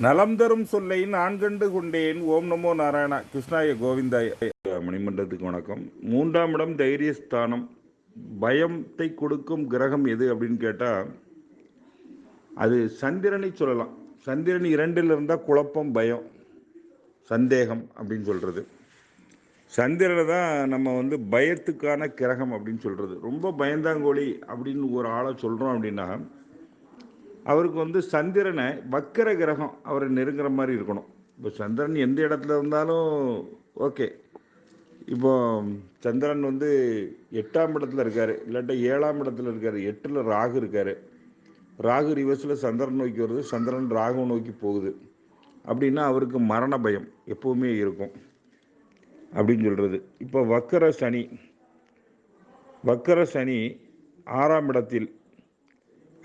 நலம் தரும் சொல்லை நான் கண்டு கொண்டேன். ஓம் நமோ நாராயணா கிருஷ்ணாய கோவிந்தாய. மணிமண்டலத்துக்கு வணக்கம். மூன்றாம் இடம் தைரியஸ்தானம். பயத்தை கொடுக்கும் கிரகம் எது அப்படின்னு கேட்டால் அது சந்திரனை சொல்லலாம். சந்திரன் இரண்டில் இருந்தால் குழப்பம் பயம் சந்தேகம் அப்படின்னு சொல்கிறது சந்திரனை தான் நம்ம வந்து பயத்துக்கான கிரகம் அப்படின்னு சொல்கிறது ரொம்ப பயந்தாங்கோழி அப்படின்னு ஒரு ஆளை சொல்கிறோம் அப்படின்னா அவருக்கு வந்து சந்திரனை வக்கர கிரகம் அவரை நெருங்குற மாதிரி இருக்கணும். இப்போ சந்திரன் எந்த இடத்துல இருந்தாலும் ஓகே. இப்போ சந்திரன் வந்து எட்டாம் இடத்துல இருக்கார். இல்லாட்டா ஏழாம் இடத்துல இருக்கார். எட்டில் ராகு இருக்கார். ராகு ரிவர்ஸில் சந்திரன் நோக்கி வருது. சந்திரன் ராகு நோக்கி போகுது. அப்படின்னா அவருக்கு மரண பயம் எப்போவுமே இருக்கும். அப்படின்னு சொல்கிறது இப்போ வக்கர சனி வக்கர சனி ஆறாம் இடத்தில்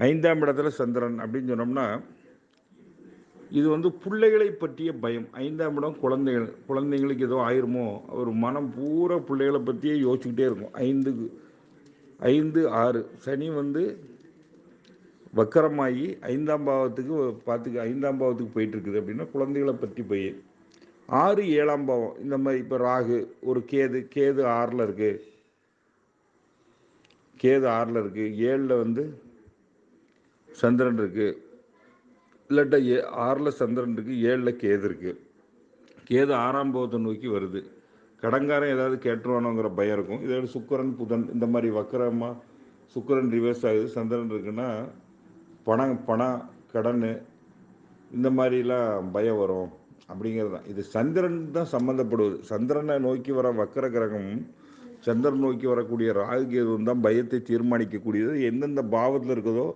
ஐந்தாம் இடத்துல சந்திரன் அப்படின்னு சொன்னோம்னா இது வந்து பிள்ளைகளை பற்றிய பயம். ஐந்தாம் இடம் குழந்தைகள். குழந்தைங்களுக்கு ஏதோ ஆயிருமோ? அவர் மனம் பூரா பிள்ளைகளை பற்றியே யோசிச்சுக்கிட்டே இருக்கும். ஐந்துக்கு ஐந்து ஆறு. சனி வந்து வக்கரமாகி ஐந்தாம் பாவத்துக்கு பார்த்துக்க ஐந்தாம் பாவத்துக்கு போயிட்டுருக்குது அப்படின்னா குழந்தைகளை பற்றி போய். ஆறு ஏழாம் பாவம். இந்த மாதிரி இப்போ ராகு ஒரு கேது கேது ஆறில் இருக்குது கேது ஆறில் இருக்குது ஏழில் வந்து சந்திரன் இருக்குது இல்லாட்டா ஏ ஆறில் சந்திரன் இருக்குது ஏழில் கேது இருக்குது கேது ஆறாம் போகத்தை நோக்கி வருது. கடங்காரன் ஏதாவது கேட்டுருவானோங்கிற பயம் இருக்கும். இதோட சுக்கரன் புதன் இந்த மாதிரி வக்கரமாக சுக்கரன் ரிவர்ஸ் ஆகுது. சந்திரன் இருக்குன்னா பணம் பணம் கடன் இந்த மாதிரிலாம் பயம் வரும். அப்படிங்கிறது தான். இது சந்திரன் தான் சம்மந்தப்படுவது. சந்திரனை நோக்கி வர வக்கர கிரகமும் சந்திரன் நோக்கி வரக்கூடிய ராகு கேதுவும் தான் பயத்தை தீர்மானிக்கக்கூடியது. எந்தெந்த பாவத்தில் இருக்குதோ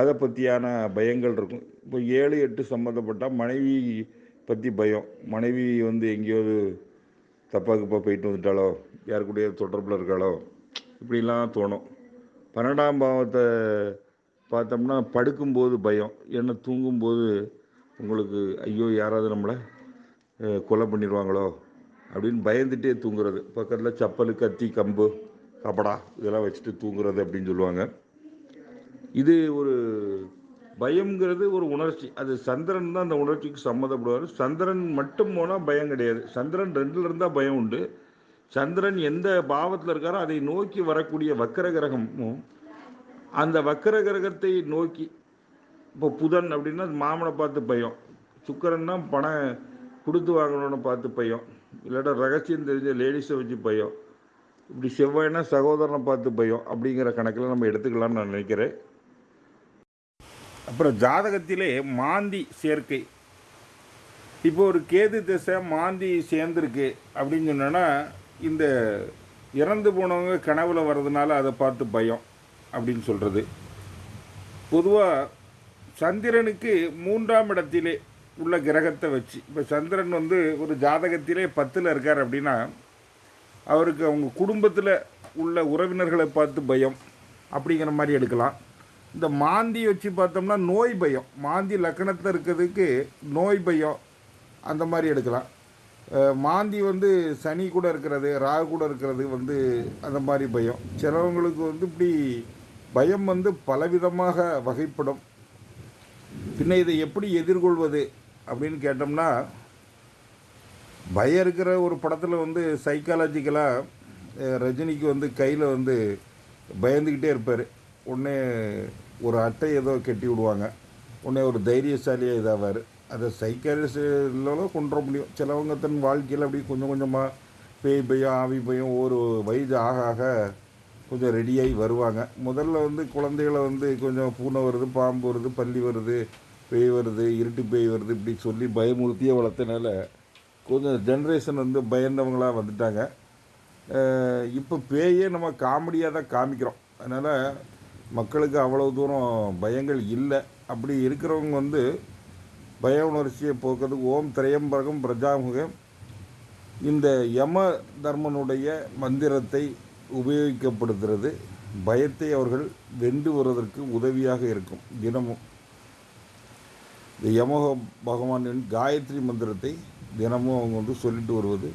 அதை பற்றியான பயங்கள் இருக்கும். இப்போ ஏழு எட்டு சம்மந்தப்பட்டால் மனைவி பற்றி பயம். மனைவி வந்து எங்கேயாவது தப்பாக கிப்பா போயிட்டு வந்துட்டாலோ யாரு கூடயோ தொடர்பில் இருக்காளோ இப்படிலாம் தோணும். பன்னெண்டாம் பாவத்தை பார்த்தோம்னா படுக்கும்போது பயம். ஏன்னா தூங்கும்போது உங்களுக்கு ஐயோ யாராவது நம்மளை கொலை பண்ணிடுவாங்களோ அப்படின்னு பயந்துட்டே தூங்குறது. பக்கத்தில் சப்பல் கத்தி கம்பு கபடா இதெல்லாம் வச்சுட்டு தூங்குறது அப்படின்னு சொல்லுவாங்க. இது ஒரு பயம்ங்கிறது ஒரு உணர்ச்சி. அது சந்திரன் தான் அந்த உணர்ச்சிக்கு சம்மந்தப்படுவார். சந்திரன் மட்டும் போனால் பயம் கிடையாது. சந்திரன் ரெண்டுல இருந்தால் பயம் உண்டு. சந்திரன் எந்த பாவத்தில் இருக்காரோ அதை நோக்கி வரக்கூடிய வக்கர கிரகமும் அந்த வக்கர கிரகத்தை நோக்கி இப்போ புதன் அப்படின்னா மாமனை பார்த்து பயம். சுக்கரன்னா பணம் கொடுத்து வாங்கணும்னு பார்த்து பயம். இல்லாட்டா ரகசியம் தெரிஞ்ச லேடிஸை வச்சு பயம். இப்படி செவ்வாய்னா சகோதரனை பார்த்து பயம். அப்படிங்கிற கணக்கில் நம்ம எடுத்துக்கலாம்னு நான் நினைக்கிறேன். அப்புறம் ஜாதகத்திலே மாந்தி சேர்க்கை. இப்போ ஒரு கேது திசை மாந்தி சேர்ந்துருக்கு அப்படின்னு சொன்னோன்னா இந்த இறந்து போனவங்க கனவுல வர்றதுனால அதை பார்த்து பயம் அப்படின்னு சொல்கிறது பொதுவாக சந்திரனுக்கு மூன்றாம் இடத்திலே உள்ள கிரகத்தை வச்சு இப்போ சந்திரன் வந்து ஒரு ஜாதகத்திலே பத்தில் இருக்கார் அப்படின்னா அவருக்கு அவங்க குடும்பத்தில் உள்ள உறவினர்களை பார்த்து பயம் அப்படிங்கிற மாதிரி எடுக்கலாம். இந்த மாந்தி வச்சு பார்த்தோம்னா நோய் பயம். மாந்தி லக்கணத்தில் இருக்கிறதுக்கு நோய் பயம். அந்த மாதிரி எடுக்கலாம். மாந்தி வந்து சனி கூட இருக்கிறது ராகு கூட இருக்கிறது வந்து அந்த மாதிரி பயம். சிலவங்களுக்கு வந்து இப்படி பயம் வந்து பலவிதமாக வகைப்படும். பின்ன இதை எப்படி எதிர்கொள்வது அப்படின்னு கேட்டோம்னா பயம் இருக்கிற ஒரு படத்தில் வந்து சைக்காலஜிக்கலாக ரஜினிக்கு வந்து கையில் வந்து பயந்துக்கிட்டே இருப்பார். உடனே ஒரு அட்டை ஏதோ கட்டி விடுவாங்க. உடனே ஒரு தைரியசாலியாக இதாவார். அதை சைக்காலஜிஸ்டில் கொண்டு வர முடியும். சிலவங்க தன் வாழ்க்கையில் அப்படி கொஞ்சம் கொஞ்சமாக பேய் பயம் ஆவி பையும் ஒரு வயது ஆக ஆக கொஞ்சம் ரெடியாகி வருவாங்க. முதல்ல வந்து குழந்தைகளை வந்து கொஞ்சம் பூனை வருது பாம்பு வருது பள்ளி வருது பேய் வருது இருட்டு பேய் வருது இப்படி சொல்லி பயமுறுத்தியே வளர்த்தனால கொஞ்சம் ஜென்ரேஷன் வந்து பயந்தவங்களாக வந்துட்டாங்க. இப்போ பேயே நம்ம காமெடியாக தான் காமிக்கிறோம். அதனால் மக்களுக்கு அவ்வளோ தூரம் பயங்கள் இல்லை. அப்படி இருக்கிறவங்க வந்து பய உணர்ச்சியை போக்குறதுக்கு ஓம் திரையம்பரகம் பிரஜாமுகம். இந்த யம தர்மனுடைய மந்திரத்தை உபயோகிக்கப்படுகிறது. பயத்தை அவர்கள் வென்று வருவதற்கு உதவியாக இருக்கும் தினமும். இந்த யமக பகவானின் காயத்ரி மந்திரத்தை தினமும் அவங்க வந்து சொல்லிட்டு வருவது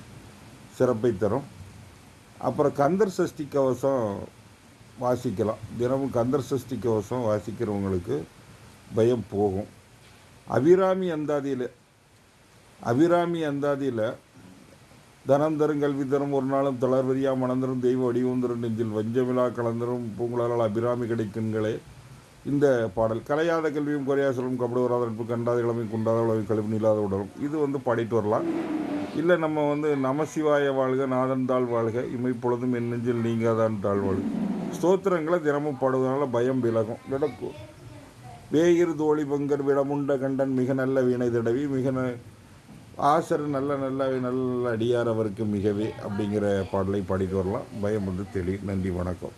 சிறப்பை தரும். அப்புறம் கந்தர் சஷ்டி கவசம் வாசிக்கலாம். தினமும் கந்தர் சஷ்டி கவசம் வாசிக்கிறவங்களுக்கு பயம் போகும். அபிராமி அந்தாதியில் அபிராமி அந்தாதியில் தனம் தரும் கல்வி தரும் ஒரு நாளும் தளர்வரியா மணந்தரும் தெய்வ வடிவந்தரும் நெஞ்சில் வஞ்சமிழா கலந்தரும் பூங்குழலால் அபிராமி கிடைக்குங்களே. இந்த பாடல் கலையாத கல்வியும் குறையா சொல்லும் கபடு வராத நட்பு கண்டாத கிழமை குண்டாத உழவை கழிவு நீளாத உடலும் இது வந்து பாடிட்டு வரலாம். இல்லை நம்ம வந்து நமசிவாய வாழ்க நாதன் தாழ் வாழ்க இமைப்பொழுதும் என் நெஞ்சில் நீங்காதான் தாழ் வாழ்க. ஸ்தோத்திரங்களை தினமும் பாடுவதனால பயம் விலகும். நடக்கும் வேயிறு தோழி பங்கர் விடமுண்ட கண்டன் மிக நல்ல வீணை தடவி மிக ந ஆசர் நல்ல நல்ல நல்ல அடியார் அவருக்கு மிகவே அப்படிங்கிற பாடலை பாடிட்டு வரலாம். பயம் வந்து தெளி நன்றி வணக்கம்.